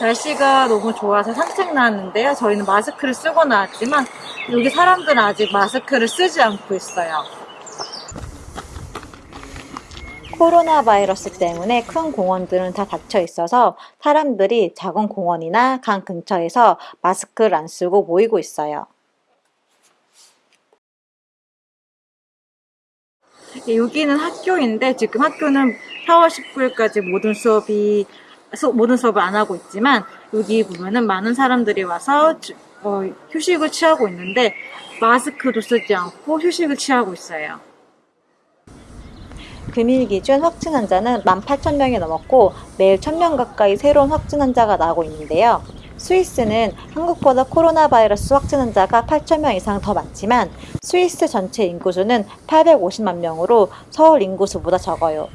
날씨가 너무 좋아서 산책 나왔는데요. 저희는 마스크를 쓰고 나왔지만 여기 사람들은 아직 마스크를 쓰지 않고 있어요. 코로나 바이러스 때문에 큰 공원들은 다 닫혀 있어서 사람들이 작은 공원이나 강 근처에서 마스크를 안 쓰고 모이고 있어요. 예, 여기는 학교인데 지금 학교는 4월 19일까지 모든 수업이 수- 모든 수업을 안 하고 있지만 여기 보면은 많은 사람들이 와서 주- 어, 휴식을 취하고 있는데 마스크도 쓰지 않고 휴식을 취하고 있어요. 금일 기준 확진 환자는 18,000명이 넘었고 매일 1,000명 가까이 새로운 확진 환자가 나오고 있는데요. 스위스는 한국보다 코로나 바이러스 확진 환자가 8,000명 이상 더 많지만 스위스 전체 인구수는 850만 명으로 서울 인구수보다 적어요.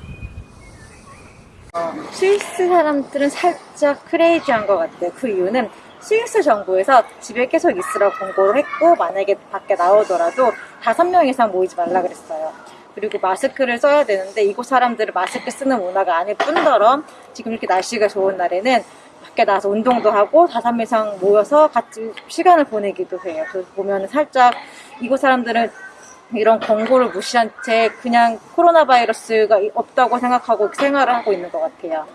스위스 사람들은 살짝 크레이지한 것 같아요. 그 이유는 스위스 정부에서 집에 계속 있으라고 권고를 했고 만약에 밖에 나오더라도 다섯 명 이상 모이지 말라 그랬어요. 그리고 마스크를 써야 되는데 이곳 사람들은 마스크 쓰는 문화가 아닐 뿐더러 지금 이렇게 날씨가 좋은 날에는 밖에 나가서 운동도 하고 다섯 명 이상 모여서 같이 시간을 보내기도 해요. 그래서 보면 살짝 이곳 사람들은 이런 권고를 무시한 채 그냥 코로나 바이러스가 없다고 생각하고 생활을 하고 있는 것 같아요.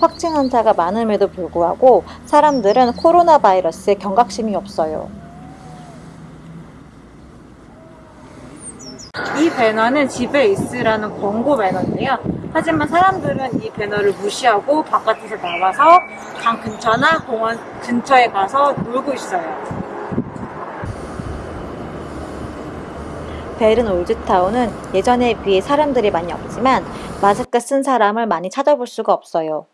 확진 환자가 많음에도 불구하고 사람들은 코로나 바이러스에 경각심이 없어요. 이 배너는 집에 있으라는 권고 배너인데요. 하지만 사람들은 이 배너를 무시하고 바깥에서 나와서 강 근처나 공원 근처에 가서 놀고 있어요. 베른 올즈타운은 예전에 비해 사람들이 많이 없지만 마스크 쓴 사람을 많이 찾아볼 수가 없어요.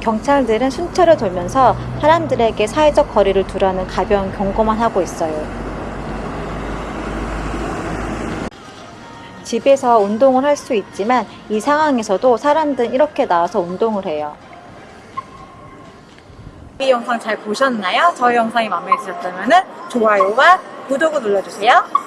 경찰들은 순찰을 돌면서 사람들에게 사회적 거리를 두라는 가벼운 경고만 하고 있어요. 집에서 운동을 할 수 있지만 이 상황에서도 사람들은 이렇게 나와서 운동을 해요. 이 영상 잘 보셨나요? 저희 영상이 마음에 드셨다면 좋아요와 구독을 눌러주세요.